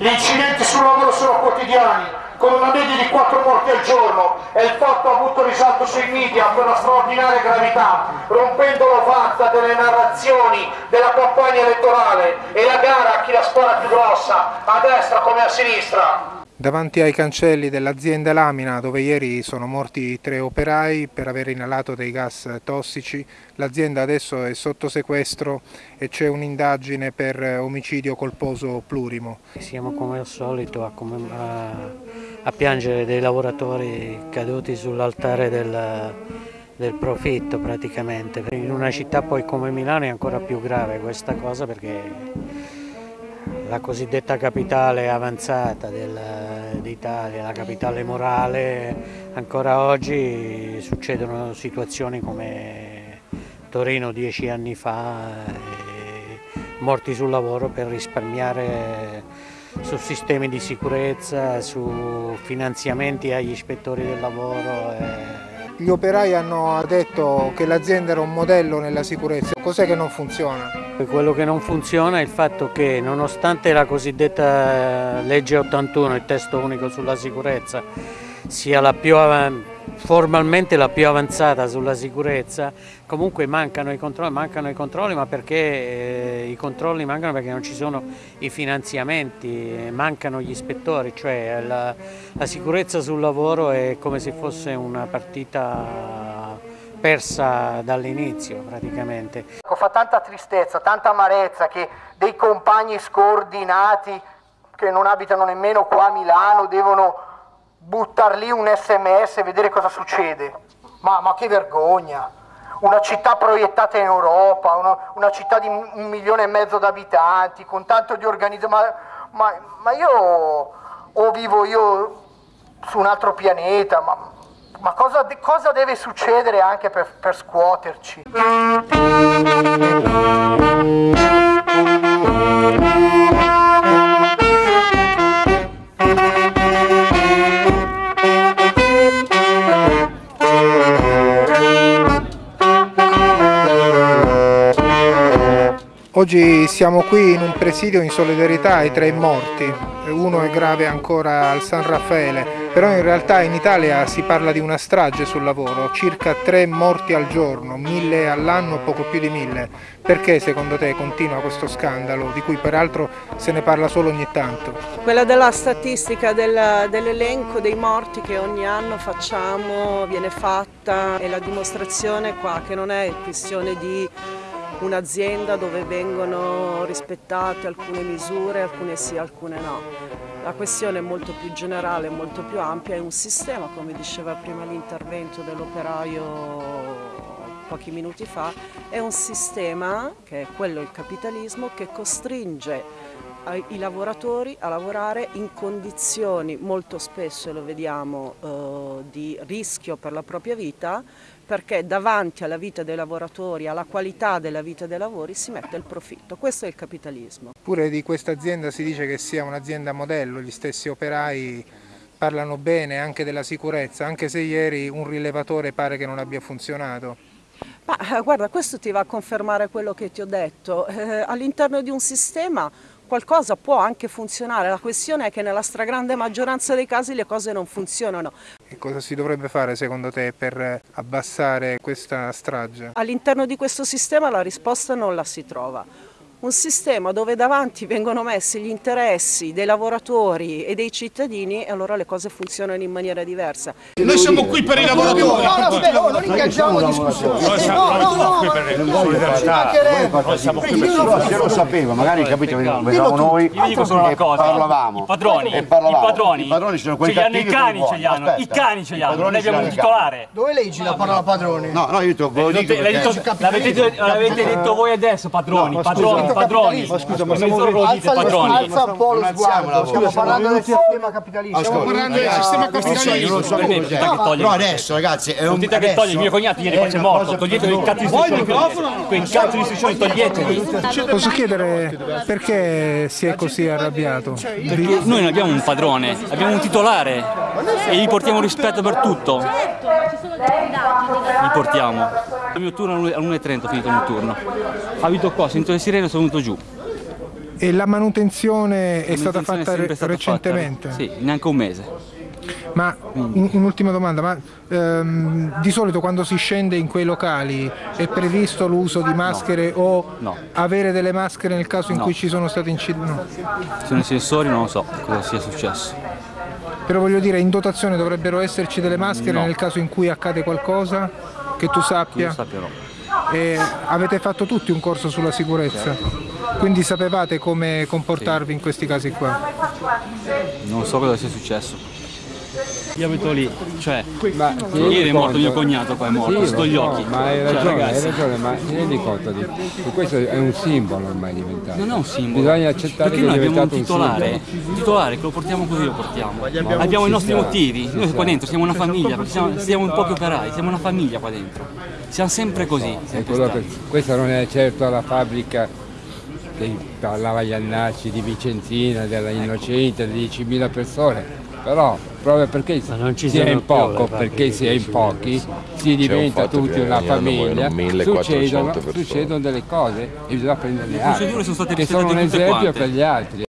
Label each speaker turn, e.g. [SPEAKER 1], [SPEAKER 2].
[SPEAKER 1] Gli incidenti sul lavoro sono quotidiani, con una media di 4 morti al giorno e il fatto ha avuto risalto sui media per una straordinaria gravità, rompendo l'ovatta delle narrazioni della campagna elettorale e la gara a chi la spara più grossa, a destra come a sinistra.
[SPEAKER 2] Davanti ai cancelli dell'azienda Lamina, dove ieri sono morti tre operai per aver inalato dei gas tossici, l'azienda adesso è sotto sequestro e c'è un'indagine per omicidio colposo plurimo.
[SPEAKER 3] Siamo come al solito a, a, a piangere dei lavoratori caduti sull'altare del, del profitto praticamente. In una città poi come Milano è ancora più grave questa cosa perché la cosiddetta capitale avanzata d'Italia, la capitale morale, ancora oggi succedono situazioni come Torino dieci anni fa, morti sul lavoro per risparmiare su sistemi di sicurezza, su finanziamenti agli ispettori del lavoro.
[SPEAKER 2] Gli operai hanno detto che l'azienda era un modello nella sicurezza, cos'è che non funziona?
[SPEAKER 3] Quello che non funziona è il fatto che nonostante la cosiddetta legge 81, il testo unico sulla sicurezza, sia la più formalmente la più avanzata sulla sicurezza, comunque mancano i controlli, mancano i controlli ma perché eh, i controlli mancano perché non ci sono i finanziamenti, mancano gli ispettori, cioè la, la sicurezza sul lavoro è come se fosse una partita persa dall'inizio praticamente.
[SPEAKER 4] Ecco, fa tanta tristezza, tanta amarezza che dei compagni scordinati che non abitano nemmeno qua a Milano devono buttar lì un sms e vedere cosa succede. Ma, ma che vergogna! Una città proiettata in Europa, una, una, città di un milione e mezzo di abitanti, con tanto di organizzazione. Ma, ma, ma, io o vivo io su un altro pianeta, ma, ma cosa, cosa, deve succedere anche per, per scuoterci?
[SPEAKER 2] Oggi siamo qui in un presidio in solidarietà ai tre morti, uno è grave ancora al San Raffaele, però in realtà in Italia si parla di una strage sul lavoro, circa tre morti al giorno, mille all'anno, poco più di mille. Perché secondo te continua questo scandalo, di cui peraltro se ne parla solo ogni tanto?
[SPEAKER 5] Quella della statistica dell'elenco dei morti che ogni anno facciamo, viene fatta, è la dimostrazione qua che non è questione di un'azienda dove vengono rispettate alcune misure, alcune sì, alcune no. La questione è molto più generale, molto più ampia, è un sistema, come diceva prima l'intervento dell'operaio pochi minuti fa, è un sistema, che è quello il capitalismo, che costringe i lavoratori a lavorare in condizioni molto spesso, lo vediamo, eh, di rischio per la propria vita, perché davanti alla vita dei lavoratori, alla qualità della vita dei lavori si mette il profitto, questo è il capitalismo.
[SPEAKER 2] Pure di questa azienda si dice che sia un'azienda modello, gli stessi operai parlano bene anche della sicurezza, anche se ieri un rilevatore pare che non abbia funzionato.
[SPEAKER 5] Ma eh, guarda, questo ti va a confermare quello che ti ho detto, eh, all'interno di un sistema qualcosa può anche funzionare, la questione è che nella stragrande maggioranza dei casi le cose non funzionano.
[SPEAKER 2] Cosa si dovrebbe fare secondo te per abbassare questa strage?
[SPEAKER 5] All'interno di questo sistema la risposta non la si trova un sistema dove davanti vengono messi gli interessi dei lavoratori e dei cittadini e allora le cose funzionano in maniera diversa.
[SPEAKER 1] Noi siamo qui per i lavoratori. No,
[SPEAKER 4] no, aspetta, non ingaggiamo discussioni. No, no, no, qui per solidarietà.
[SPEAKER 6] Noi siamo qui per solidarietà. lo sapevo, magari capito, vedevamo noi
[SPEAKER 7] e
[SPEAKER 6] parlavamo.
[SPEAKER 7] I padroni, i padroni,
[SPEAKER 6] i padroni sono quelli
[SPEAKER 7] ce li hanno i cani, ce li hanno, i cani ce li hanno, noi abbiamo un titolare.
[SPEAKER 4] Dove leggi la parola padroni?
[SPEAKER 6] No, no, io te lo dico.
[SPEAKER 7] L'avete detto voi adesso, padroni, padroni padroni.
[SPEAKER 6] Ma scusa, ma siamo
[SPEAKER 4] alza, padroni. alza un po' lo sguardo. Stiamo parlando del sistema capitalista.
[SPEAKER 1] Stiamo parlando del sistema capitalista.
[SPEAKER 6] No, adesso ragazzi, è un
[SPEAKER 7] che toglie il mio cognato ieri qua c'è morto. Togliete quei cazzo di istruzioni. Quei cazzo di istruzioni toglieteli.
[SPEAKER 2] Posso chiedere perché si è così arrabbiato?
[SPEAKER 7] Perché noi non abbiamo un padrone, abbiamo un titolare e gli portiamo rispetto per tutto. Gli portiamo. Il mio turno alle 1.30 ho finito il mio turno. Abito qua, sento le sirene e sono venuto giù.
[SPEAKER 2] E la manutenzione è stata
[SPEAKER 7] manutenzione
[SPEAKER 2] fatta
[SPEAKER 7] è stata
[SPEAKER 2] recentemente?
[SPEAKER 7] fatta- sì, neanche un mese.
[SPEAKER 2] Ma un- un'ultima domanda, ma ehm, di solito quando si scende in quei locali è previsto l'uso di maschere o
[SPEAKER 7] No.
[SPEAKER 2] avere delle maschere nel caso in
[SPEAKER 7] No.
[SPEAKER 2] cui ci sono stati incidenti? No.
[SPEAKER 7] Sono i sensori, non lo so cosa sia successo.
[SPEAKER 2] Però voglio dire, in dotazione dovrebbero esserci delle maschere
[SPEAKER 7] No.
[SPEAKER 2] nel caso in cui accade qualcosa che tu sappia?
[SPEAKER 7] sappia no.
[SPEAKER 2] E avete fatto tutti un corso sulla sicurezza? Quindi sapevate come comportarvi in questi casi qua?
[SPEAKER 7] Non so cosa sia successo. Io abito lì, cioè,
[SPEAKER 8] Ma
[SPEAKER 7] ieri è morto
[SPEAKER 8] conto-
[SPEAKER 7] mio cognato qua, è morto,
[SPEAKER 8] Sì,
[SPEAKER 7] sotto
[SPEAKER 8] lo
[SPEAKER 7] gli occhi.
[SPEAKER 8] Ma hai
[SPEAKER 7] Cioè,
[SPEAKER 8] ragione, hai
[SPEAKER 7] ragazzi,
[SPEAKER 8] ragione, ma ti rendi conto di che questo è un simbolo ormai diventato.
[SPEAKER 7] Non è un simbolo.
[SPEAKER 8] Bisogna accettare
[SPEAKER 7] Perché
[SPEAKER 8] che
[SPEAKER 7] noi abbiamo un titolare, un titolare che lo portiamo così lo portiamo. Abbiamo, i nostri motivi. Noi qua dentro siamo una famiglia, perché siamo, siamo in pochi operai, siamo una famiglia qua dentro. Siamo sempre così. Sempre
[SPEAKER 8] che- questa non è certo la fabbrica che parlava Iannacci di Vicenzina, della Innocente, di 10.000 persone. Però proprio perché
[SPEAKER 3] Ma non ci
[SPEAKER 8] si è in poco,
[SPEAKER 3] le
[SPEAKER 8] perché si è in pochi, si diventa tutti una famiglia,
[SPEAKER 9] muoiono 1400
[SPEAKER 8] succedono, succedono delle cose e bisogna atto,
[SPEAKER 7] sono state
[SPEAKER 8] che sono un esempio per gli altri.